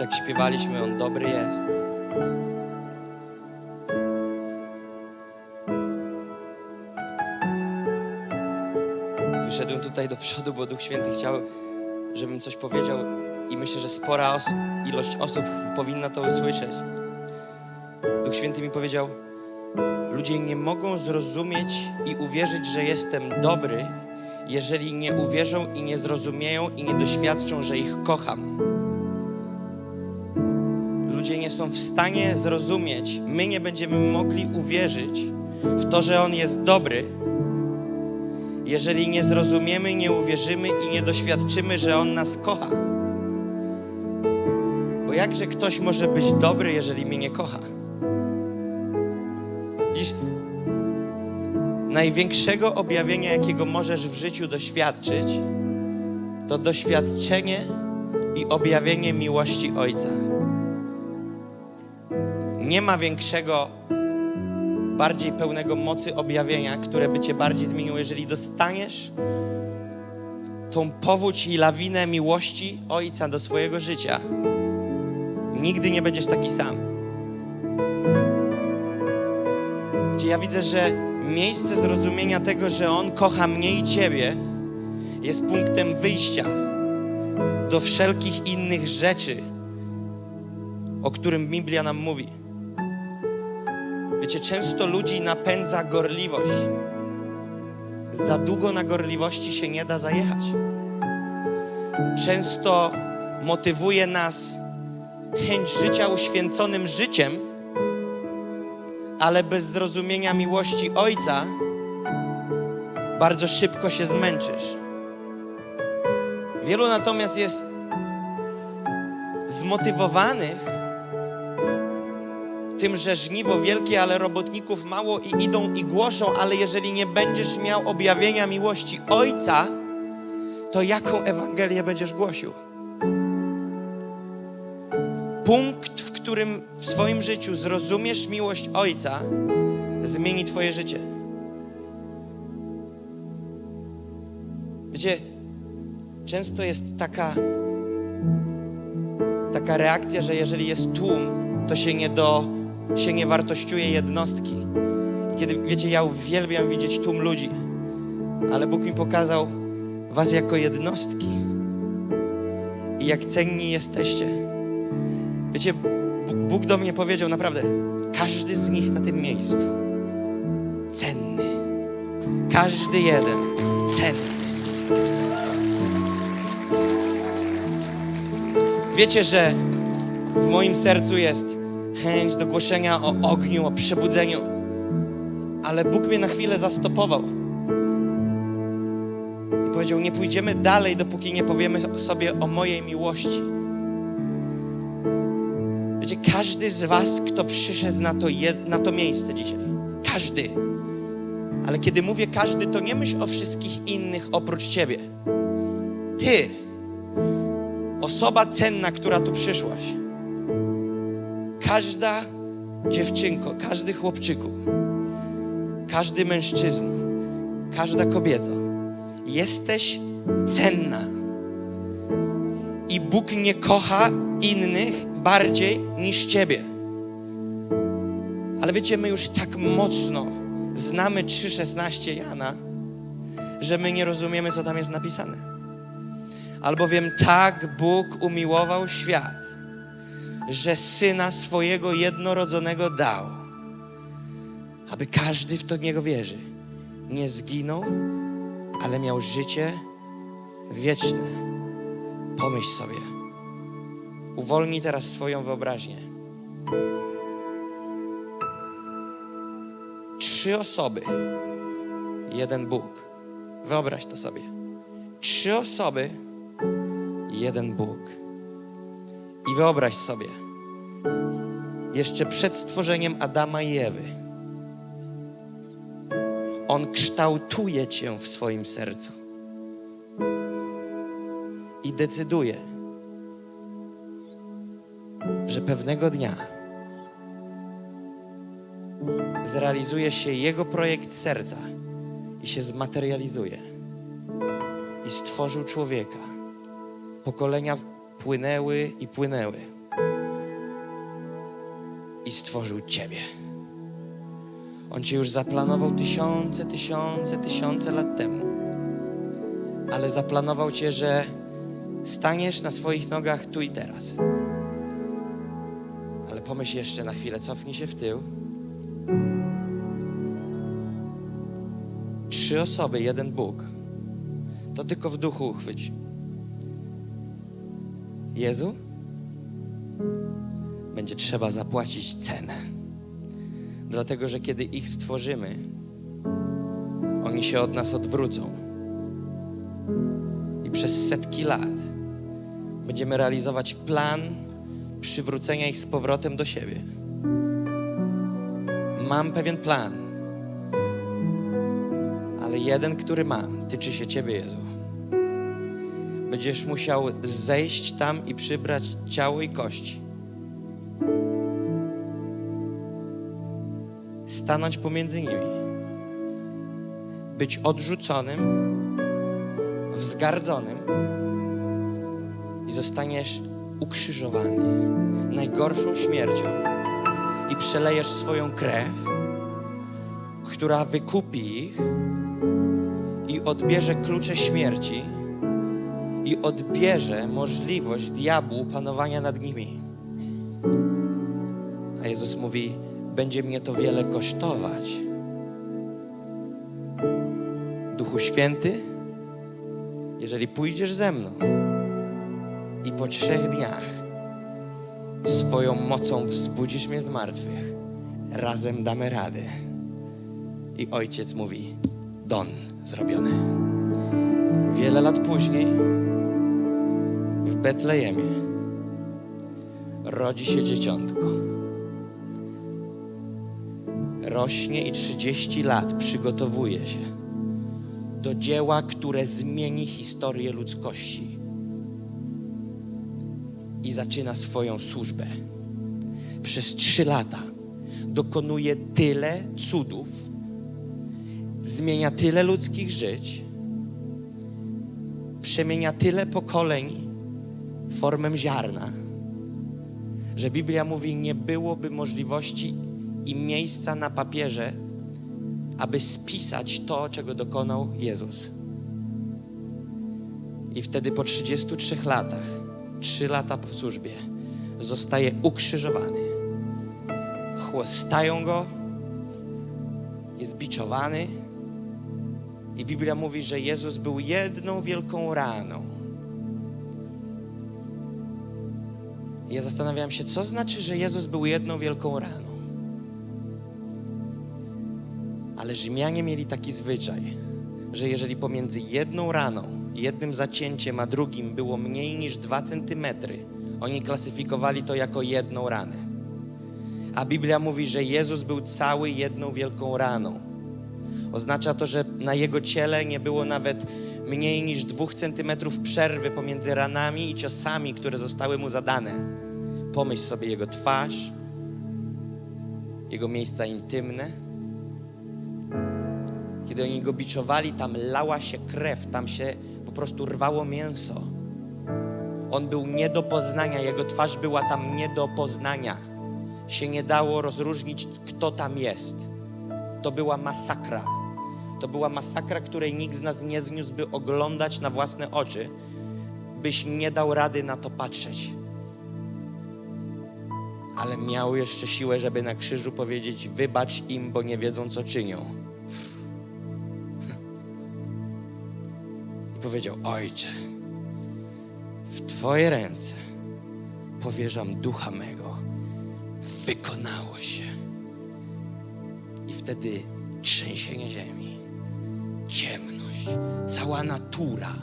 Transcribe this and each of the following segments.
tak śpiewaliśmy, On dobry jest. Wyszedłem tutaj do przodu, bo Duch Święty chciał, żebym coś powiedział i myślę, że spora os ilość osób powinna to usłyszeć. Duch Święty mi powiedział, ludzie nie mogą zrozumieć i uwierzyć, że jestem dobry, jeżeli nie uwierzą i nie zrozumieją i nie doświadczą, że ich kocham. Są w stanie zrozumieć, my nie będziemy mogli uwierzyć w to, że On jest dobry, jeżeli nie zrozumiemy, nie uwierzymy i nie doświadczymy, że On nas kocha. Bo jakże ktoś może być dobry, jeżeli mnie nie kocha? Widzisz, największego objawienia, jakiego możesz w życiu doświadczyć, to doświadczenie i objawienie miłości Ojca. Nie ma większego, bardziej pełnego mocy objawienia, które by Cię bardziej zmieniło, jeżeli dostaniesz tą powódź i lawinę miłości Ojca do swojego życia. Nigdy nie będziesz taki sam. Gdzie ja widzę, że miejsce zrozumienia tego, że On kocha mnie i Ciebie, jest punktem wyjścia do wszelkich innych rzeczy, o którym Biblia nam mówi. Wiecie, często ludzi napędza gorliwość. Za długo na gorliwości się nie da zajechać. Często motywuje nas chęć życia uświęconym życiem, ale bez zrozumienia miłości Ojca bardzo szybko się zmęczysz. Wielu natomiast jest zmotywowanych tym, że żniwo wielkie, ale robotników mało i idą i głoszą, ale jeżeli nie będziesz miał objawienia miłości Ojca, to jaką Ewangelię będziesz głosił? Punkt, w którym w swoim życiu zrozumiesz miłość Ojca, zmieni Twoje życie. Wiecie, często jest taka, taka reakcja, że jeżeli jest tłum, to się nie, do, się nie wartościuje jednostki. Kiedy, wiecie, ja uwielbiam widzieć tłum ludzi, ale Bóg mi pokazał was jako jednostki i jak cenni jesteście. Wiecie, Bóg do mnie powiedział naprawdę, każdy z nich na tym miejscu cenny. Każdy jeden cenny. Wiecie, że w moim sercu jest chęć do głoszenia o ogniu, o przebudzeniu, ale Bóg mnie na chwilę zastopował. I powiedział: Nie pójdziemy dalej, dopóki nie powiemy sobie o mojej miłości. Wiecie, każdy z Was, kto przyszedł na to, na to miejsce dzisiaj, każdy, ale kiedy mówię każdy, to nie myśl o wszystkich innych oprócz Ciebie. Ty, osoba cenna, która tu przyszłaś, każda dziewczynko, każdy chłopczyku, każdy mężczyzna, każda kobieto, jesteś cenna. I Bóg nie kocha innych bardziej niż Ciebie. Ale wiecie, my już tak mocno znamy 3,16 Jana, że my nie rozumiemy, co tam jest napisane. Albowiem tak Bóg umiłował świat, że syna swojego jednorodzonego dał, aby każdy w to niego wierzy, nie zginął, ale miał życie wieczne. Pomyśl sobie. Uwolnij teraz swoją wyobraźnię. Trzy osoby, jeden Bóg. Wyobraź to sobie. Trzy osoby, jeden Bóg. I wyobraź sobie, jeszcze przed stworzeniem Adama i Ewy, On kształtuje Cię w swoim sercu i decyduje, że pewnego dnia zrealizuje się Jego projekt serca i się zmaterializuje. I stworzył człowieka. Pokolenia płynęły i płynęły. i stworzył Ciebie. On Cię już zaplanował tysiące, tysiące, tysiące lat temu. Ale zaplanował Cię, że staniesz na swoich nogach tu i teraz. Ale pomyśl jeszcze na chwilę, cofnij się w tył. Trzy osoby, jeden Bóg. To tylko w duchu uchwyć. Jezu, będzie trzeba zapłacić cenę. Dlatego, że kiedy ich stworzymy, oni się od nas odwrócą. I przez setki lat będziemy realizować plan przywrócenia ich z powrotem do siebie. Mam pewien plan, ale jeden, który mam, tyczy się Ciebie, Jezu. Będziesz musiał zejść tam i przybrać ciało i kości. Stanąć pomiędzy nimi. Być odrzuconym, wzgardzonym i zostaniesz ukrzyżowany najgorszą śmiercią i przelejesz swoją krew, która wykupi ich i odbierze klucze śmierci i odbierze możliwość diabłu panowania nad nimi. A Jezus mówi: Będzie mnie to wiele kosztować. Duchu Święty, jeżeli pójdziesz ze mną i po trzech dniach swoją mocą wzbudzisz mnie z martwych, razem damy radę. I ojciec mówi: Don, zrobione. Wiele lat później Betlejemie rodzi się dzieciątko. Rośnie i 30 lat przygotowuje się do dzieła, które zmieni historię ludzkości. I zaczyna swoją służbę. Przez trzy lata dokonuje tyle cudów, zmienia tyle ludzkich żyć, przemienia tyle pokoleń formę ziarna, że Biblia mówi, nie byłoby możliwości i miejsca na papierze, aby spisać to, czego dokonał Jezus. I wtedy po 33 latach, 3 lata po służbie, zostaje ukrzyżowany. Chłostają go, jest biczowany. I Biblia mówi, że Jezus był jedną wielką raną. Ja zastanawiałem się, co znaczy, że Jezus był jedną wielką raną. Ale Rzymianie mieli taki zwyczaj, że jeżeli pomiędzy jedną raną, jednym zacięciem, a drugim było mniej niż dwa centymetry, oni klasyfikowali to jako jedną ranę. A Biblia mówi, że Jezus był cały jedną wielką raną. Oznacza to, że na jego ciele nie było nawet mniej niż dwóch centymetrów przerwy pomiędzy ranami i ciosami, które zostały mu zadane. Pomyśl sobie jego twarz, jego miejsca intymne. Kiedy oni go biczowali, tam lała się krew, tam się po prostu rwało mięso. On był nie do poznania, jego twarz była tam nie do poznania. Się nie dało rozróżnić, kto tam jest. To była masakra. To była masakra, której nikt z nas nie zniósłby oglądać na własne oczy, byś nie dał rady na to patrzeć. Ale miał jeszcze siłę, żeby na krzyżu powiedzieć: Wybacz im, bo nie wiedzą, co czynią. I powiedział: Ojcze, w Twoje ręce powierzam ducha mego. Wykonało się. I wtedy trzęsienie ziemi, ciemność, cała natura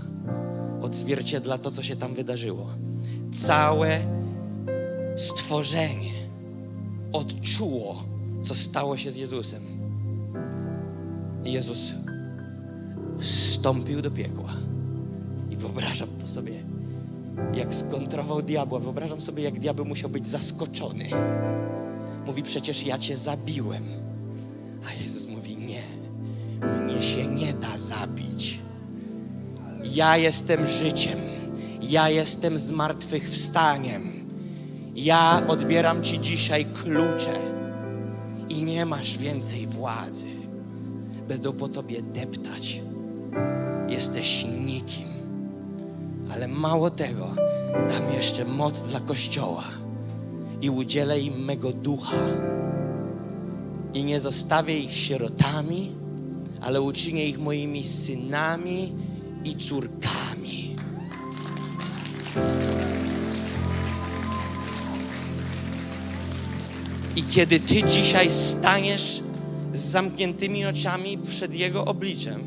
odzwierciedla to, co się tam wydarzyło. Całe stworzenie odczuło, co stało się z Jezusem. Jezus wstąpił do piekła. I wyobrażam to sobie, jak skontrował diabła. Wyobrażam sobie, jak diabeł musiał być zaskoczony. Mówi, przecież ja cię zabiłem. A Jezus mówi, mnie się nie da zabić. Ja jestem życiem. Ja jestem zmartwychwstaniem. Ja odbieram Ci dzisiaj klucze i nie masz więcej władzy. Będą po Tobie deptać. Jesteś nikim. Ale mało tego, dam jeszcze moc dla Kościoła i udzielę im mego ducha. I nie zostawię ich sierotami, ale uczynię ich moimi synami i córkami. I kiedy Ty dzisiaj staniesz z zamkniętymi oczami przed Jego obliczem,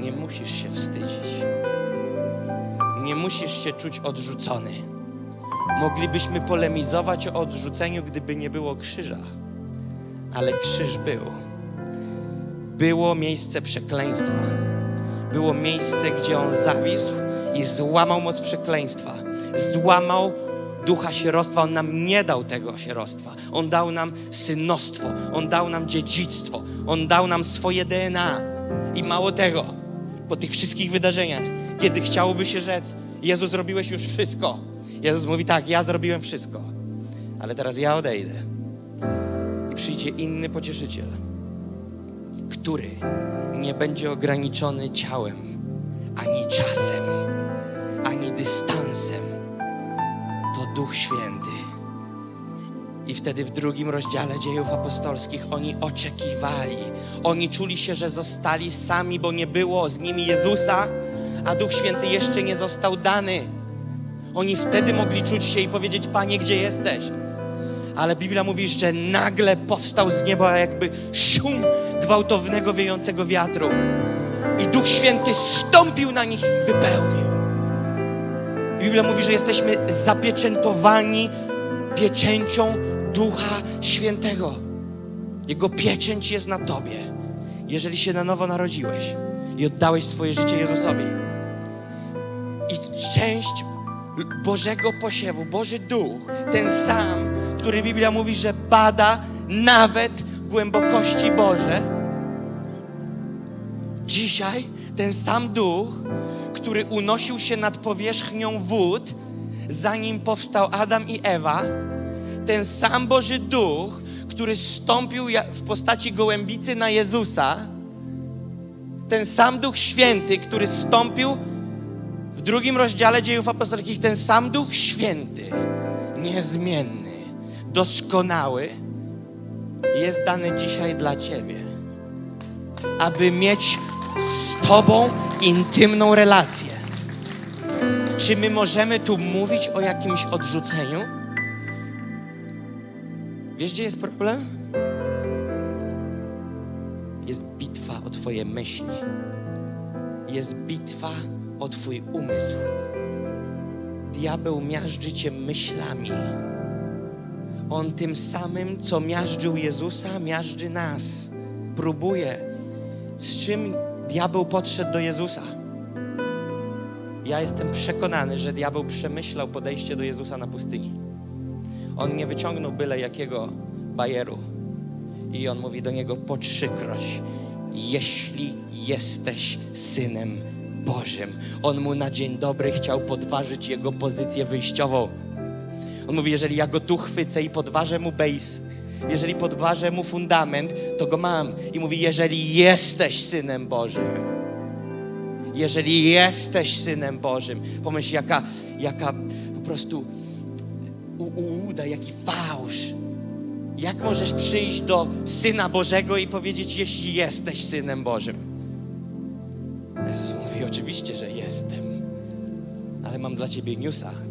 nie musisz się wstydzić. Nie musisz się czuć odrzucony. Moglibyśmy polemizować o odrzuceniu, gdyby nie było krzyża, ale krzyż był. Było miejsce przekleństwa. Było miejsce, gdzie on zawisł i złamał moc przekleństwa. Złamał ducha sierostwa. On nam nie dał tego sierostwa. On dał nam synostwo. On dał nam dziedzictwo. On dał nam swoje DNA. I mało tego, po tych wszystkich wydarzeniach, kiedy chciałoby się rzec, Jezus, zrobiłeś już wszystko. Jezus mówi tak, ja zrobiłem wszystko, ale teraz ja odejdę i przyjdzie inny pocieszyciel, który nie będzie ograniczony ciałem, ani czasem, ani dystansem. To Duch Święty. I wtedy w drugim rozdziale dziejów apostolskich oni oczekiwali. Oni czuli się, że zostali sami, bo nie było z nimi Jezusa, a Duch Święty jeszcze nie został dany. Oni wtedy mogli czuć się i powiedzieć: Panie, gdzie jesteś? Ale Biblia mówi, że nagle powstał z nieba jakby szum gwałtownego, wiejącego wiatru. I Duch Święty stąpił na nich i ich wypełnił. Biblia mówi, że jesteśmy zapieczętowani pieczęcią Ducha Świętego. Jego pieczęć jest na Tobie, jeżeli się na nowo narodziłeś i oddałeś swoje życie Jezusowi. I część Bożego posiewu, Boży Duch, ten sam, który Biblia mówi, że bada nawet głębokości Boże. Dzisiaj ten sam Duch, który unosił się nad powierzchnią wód, zanim powstał Adam i Ewa, ten sam Boży Duch, który stąpił w postaci gołębicy na Jezusa, ten sam Duch Święty, który stąpił w drugim rozdziale dziejów apostolskich, ten sam Duch Święty, niezmienny, doskonały, jest dany dzisiaj dla Ciebie, aby mieć z Tobą intymną relację. Czy my możemy tu mówić o jakimś odrzuceniu? Wiesz, gdzie jest problem? Jest bitwa o Twoje myśli. Jest bitwa o Twój umysł. Diabeł miażdży Cię myślami. On tym samym, co miażdżył Jezusa, miażdży nas. Próbuje. Z czym diabeł podszedł do Jezusa? Ja jestem przekonany, że diabeł przemyślał podejście do Jezusa na pustyni. On nie wyciągnął byle jakiego bajeru. I on mówi do niego po trzykroć: Jeśli jesteś synem Bożym. On mu na dzień dobry chciał podważyć jego pozycję wyjściową. On mówi: Jeżeli ja go tu chwycę i podważę mu base, jeżeli podważę mu fundament, to go mam. I mówi: Jeżeli jesteś synem Bożym, jeżeli jesteś synem Bożym, pomyśl, jaka, jaka po prostu ułuda, jaki fałsz. Jak możesz przyjść do Syna Bożego i powiedzieć, jeśli jesteś Synem Bożym? Jezus mówi, oczywiście, że jestem, ale mam dla Ciebie newsa.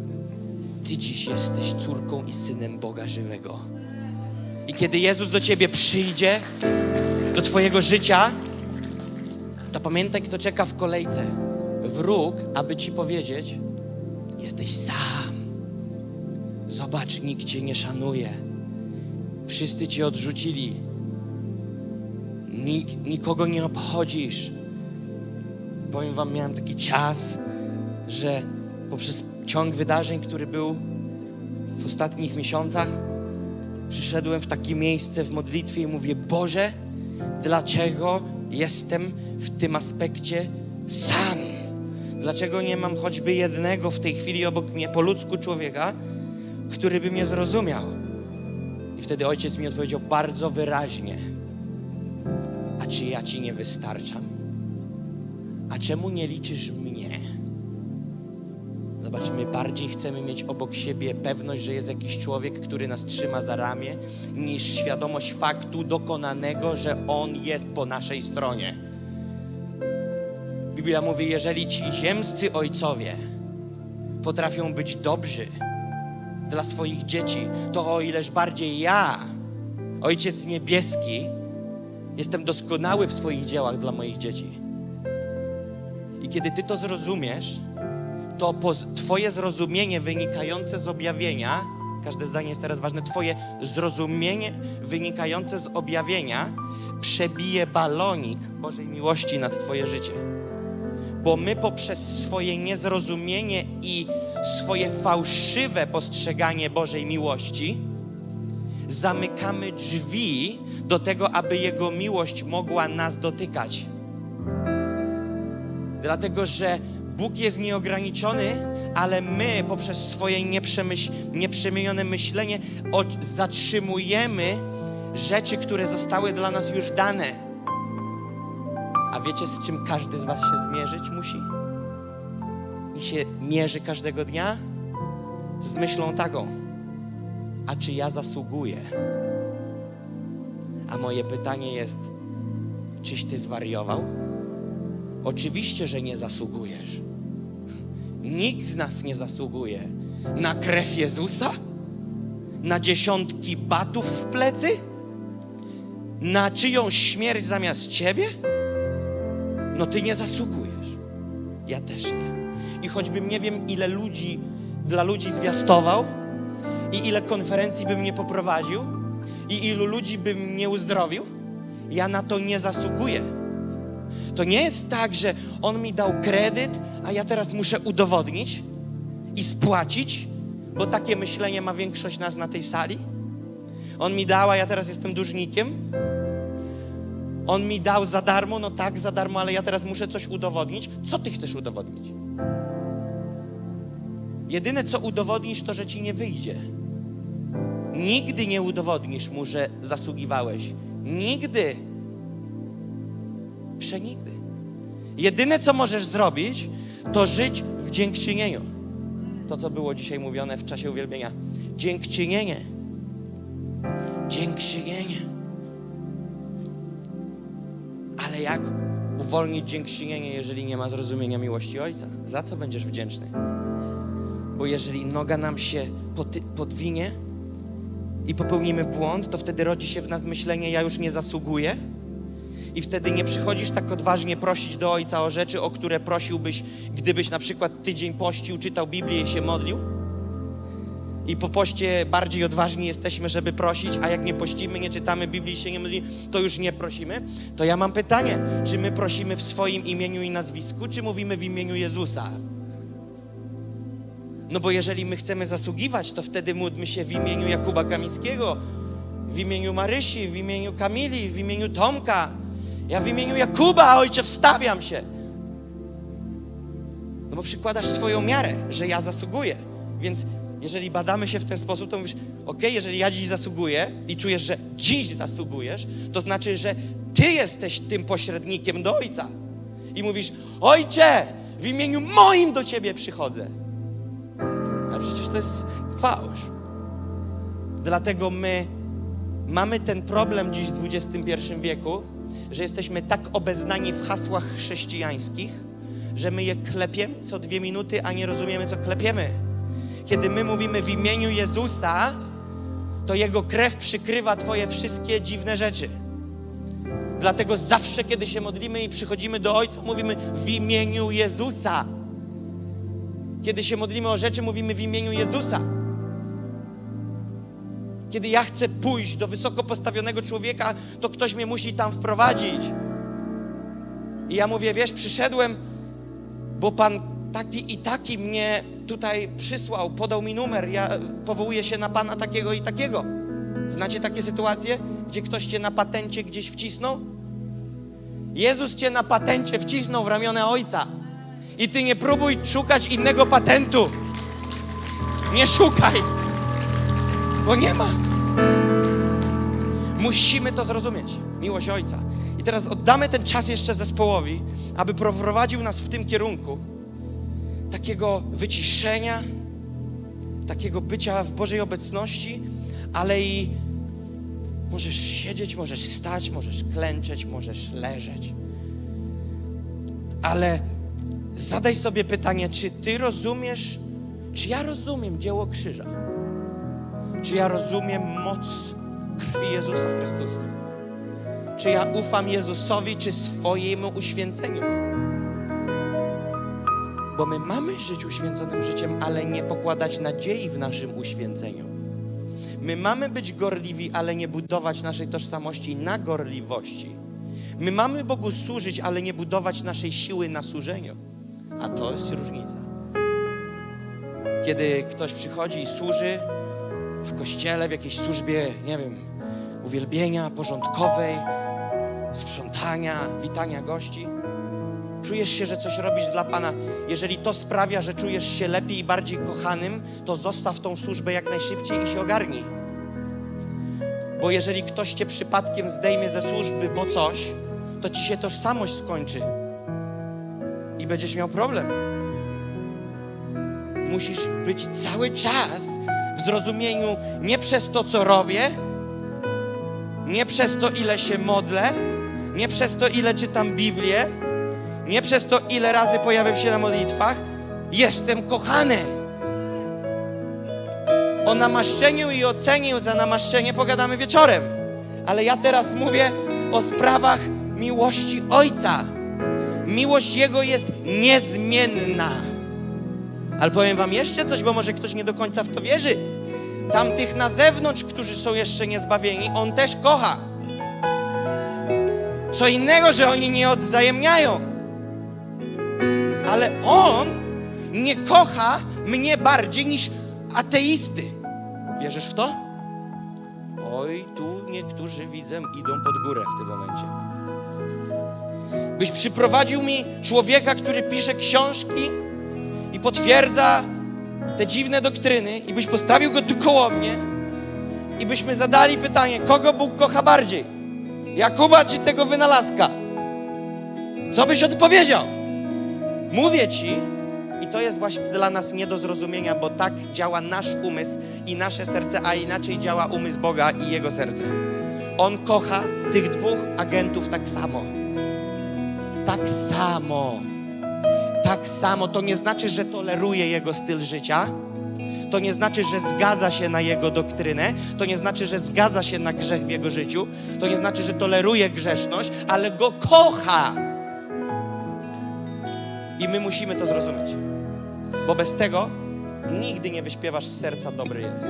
Ty dziś jesteś córką i synem Boga żywego. I kiedy Jezus do Ciebie przyjdzie, do Twojego życia, to pamiętaj, kto czeka w kolejce. Wróg, aby Ci powiedzieć, jesteś sam. Zobacz, nikt Cię nie szanuje. Wszyscy Cię odrzucili. Nik, nikogo nie obchodzisz. Powiem Wam, miałem taki czas, że poprzez ciąg wydarzeń, który był w ostatnich miesiącach, przyszedłem w takie miejsce w modlitwie i mówię: Boże, dlaczego jestem w tym aspekcie sam? Dlaczego nie mam choćby jednego w tej chwili obok mnie po ludzku człowieka, który by mnie zrozumiał. I wtedy ojciec mi odpowiedział bardzo wyraźnie: A czy ja ci nie wystarczam? A czemu nie liczysz mnie? Zobacz, my bardziej chcemy mieć obok siebie pewność, że jest jakiś człowiek, który nas trzyma za ramię, niż świadomość faktu dokonanego, że On jest po naszej stronie. Biblia mówi, jeżeli ci ziemscy ojcowie potrafią być dobrzy dla swoich dzieci, to o ileż bardziej ja, Ojciec Niebieski, jestem doskonały w swoich dziełach dla moich dzieci. I kiedy Ty to zrozumiesz, to Twoje zrozumienie wynikające z objawienia, każde zdanie jest teraz ważne, Twoje zrozumienie wynikające z objawienia przebije balonik Bożej miłości nad Twoje życie. Bo my poprzez swoje niezrozumienie i swoje fałszywe postrzeganie Bożej miłości zamykamy drzwi do tego, aby Jego miłość mogła nas dotykać. Dlatego, że Bóg jest nieograniczony, ale my poprzez swoje nieprzemienione myślenie zatrzymujemy rzeczy, które zostały dla nas już dane. A wiecie, z czym każdy z Was się zmierzyć musi? I się mierzy każdego dnia? Z myślą taką: A czy ja zasługuję? A moje pytanie jest: czyś Ty zwariował? Oczywiście, że nie zasługujesz. Nikt z nas nie zasługuje na krew Jezusa, na dziesiątki batów w plecy, na czyjąś śmierć zamiast ciebie. No ty nie zasługujesz. Ja też nie. I choćbym nie wiem, ile ludzi dla ludzi zwiastował, i ile konferencji bym nie poprowadził, i ilu ludzi bym nie uzdrowił, ja na to nie zasługuję. To nie jest tak, że on mi dał kredyt, a ja teraz muszę udowodnić i spłacić, bo takie myślenie ma większość nas na tej sali. On mi dał, a ja teraz jestem dłużnikiem. On mi dał za darmo, no tak, za darmo, ale ja teraz muszę coś udowodnić. Co ty chcesz udowodnić? Jedyne, co udowodnisz, to, że ci nie wyjdzie. Nigdy nie udowodnisz mu, że zasługiwałeś. Nigdy. Przenigdy. Jedyne, co możesz zrobić, to żyć w dziękczynieniu. To, co było dzisiaj mówione w czasie uwielbienia. Dziękczynienie. Dziękczynienie. Ale jak uwolnić dziękczynienie, jeżeli nie ma zrozumienia miłości Ojca? Za co będziesz wdzięczny? Bo jeżeli noga nam się podwinie i popełnimy błąd, to wtedy rodzi się w nas myślenie, ja już nie zasługuję. I wtedy nie przychodzisz tak odważnie prosić do Ojca o rzeczy, o które prosiłbyś, gdybyś na przykład tydzień pościł, czytał Biblię i się modlił. I po poście bardziej odważni jesteśmy, żeby prosić, a jak nie pościmy, nie czytamy Biblii i się nie modlimy, to już nie prosimy. To ja mam pytanie, czy my prosimy w swoim imieniu i nazwisku, czy mówimy w imieniu Jezusa? No bo jeżeli my chcemy zasługiwać, to wtedy módlmy się w imieniu Jakuba Kamińskiego, w imieniu Marysi, w imieniu Kamili, w imieniu Tomka. Ja w imieniu Jakuba, ojcze, wstawiam się. No bo przykładasz swoją miarę, że ja zasługuję. Więc jeżeli badamy się w ten sposób, to mówisz, ok, jeżeli ja dziś zasługuję i czujesz, że dziś zasługujesz, to znaczy, że Ty jesteś tym pośrednikiem do Ojca. I mówisz, Ojcze, w imieniu moim do Ciebie przychodzę. Ale przecież to jest fałsz. Dlatego my mamy ten problem dziś w XXI wieku, że jesteśmy tak obeznani w hasłach chrześcijańskich, że my je klepiemy co dwie minuty, a nie rozumiemy, co klepiemy. Kiedy my mówimy w imieniu Jezusa, to Jego krew przykrywa Twoje wszystkie dziwne rzeczy. Dlatego zawsze, kiedy się modlimy i przychodzimy do Ojca, mówimy w imieniu Jezusa. Kiedy się modlimy o rzeczy, mówimy w imieniu Jezusa. Kiedy ja chcę pójść do wysoko postawionego człowieka, to ktoś mnie musi tam wprowadzić. I ja mówię, wiesz, przyszedłem, bo Pan taki i taki mnie tutaj przysłał, podał mi numer, ja powołuję się na Pana takiego i takiego. Znacie takie sytuacje, gdzie ktoś cię na patencie gdzieś wcisnął? Jezus cię na patencie wcisnął w ramiona Ojca. I ty nie próbuj szukać innego patentu. Nie szukaj. Bo nie ma. Musimy to zrozumieć. Miłość Ojca. I teraz oddamy ten czas jeszcze zespołowi, aby prowadził nas w tym kierunku takiego wyciszenia, takiego bycia w Bożej obecności, ale i możesz siedzieć, możesz stać, możesz klęczeć, możesz leżeć. Ale zadaj sobie pytanie, czy ty rozumiesz, czy ja rozumiem dzieło krzyża? Czy ja rozumiem moc krwi Jezusa Chrystusa? Czy ja ufam Jezusowi, czy swojemu uświęceniu? Bo my mamy żyć uświęconym życiem, ale nie pokładać nadziei w naszym uświęceniu. My mamy być gorliwi, ale nie budować naszej tożsamości na gorliwości. My mamy Bogu służyć, ale nie budować naszej siły na służeniu. A to jest różnica. Kiedy ktoś przychodzi i służy w kościele, w jakiejś służbie, nie wiem, uwielbienia porządkowej, sprzątania, witania gości, czujesz się, że coś robisz dla Pana. Jeżeli to sprawia, że czujesz się lepiej i bardziej kochanym, to zostaw tą służbę jak najszybciej i się ogarnij. Bo jeżeli ktoś cię przypadkiem zdejmie ze służby, bo coś, to ci się tożsamość skończy i będziesz miał problem. Musisz być cały czas w zrozumieniu nie przez to, co robię, nie przez to, ile się modlę, nie przez to, ile czytam Biblię, nie przez to, ile razy pojawiam się na modlitwach. Jestem kochany. O namaszczeniu i ocenie za namaszczenie pogadamy wieczorem. Ale ja teraz mówię o sprawach miłości Ojca. Miłość Jego jest niezmienna. Ale powiem Wam jeszcze coś, bo może ktoś nie do końca w to wierzy. Tamtych na zewnątrz, którzy są jeszcze niezbawieni, On też kocha. Co innego, że oni nie odwzajemniają. Ale On nie kocha mnie bardziej niż ateisty. Wierzysz w to? Oj, tu niektórzy widzę idą pod górę w tym momencie. Byś przyprowadził mi człowieka, który pisze książki i potwierdza te dziwne doktryny, i byś postawił go tu koło mnie, i byśmy zadali pytanie, kogo Bóg kocha bardziej? Jakuba czy tego wynalazka? Co byś odpowiedział? Mówię ci, i to jest właśnie dla nas nie do zrozumienia, bo tak działa nasz umysł i nasze serce, a inaczej działa umysł Boga i Jego serce. On kocha tych dwóch agentów tak samo. Tak samo. Tak samo. To nie znaczy, że toleruje Jego styl życia. To nie znaczy, że zgadza się na Jego doktrynę. To nie znaczy, że zgadza się na grzech w Jego życiu. To nie znaczy, że toleruje grzeszność, ale Go kocha. I my musimy to zrozumieć. Bo bez tego nigdy nie wyśpiewasz z serca dobry jest.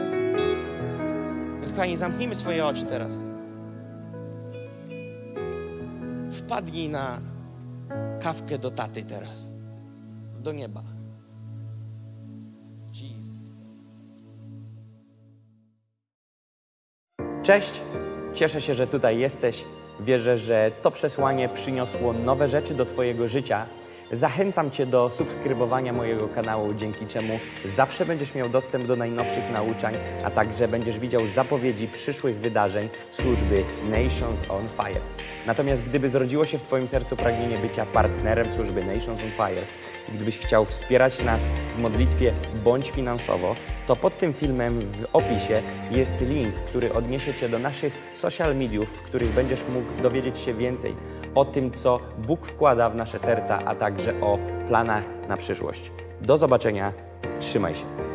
Więc kochani, zamknijmy swoje oczy teraz. Wpadnij na kawkę do taty teraz. Do nieba. Jesus. Cześć, cieszę się, że tutaj jesteś. Wierzę, że to przesłanie przyniosło nowe rzeczy do Twojego życia. Zachęcam Cię do subskrybowania mojego kanału, dzięki czemu zawsze będziesz miał dostęp do najnowszych nauczań, a także będziesz widział zapowiedzi przyszłych wydarzeń służby Nations on Fire. Natomiast gdyby zrodziło się w Twoim sercu pragnienie bycia partnerem służby Nations on Fire gdybyś chciał wspierać nas w modlitwie bądź finansowo, to pod tym filmem w opisie jest link, który odniesie Cię do naszych social mediów, w których będziesz mógł dowiedzieć się więcej o tym, co Bóg wkłada w nasze serca, a także o planach na przyszłość. Do zobaczenia, trzymaj się.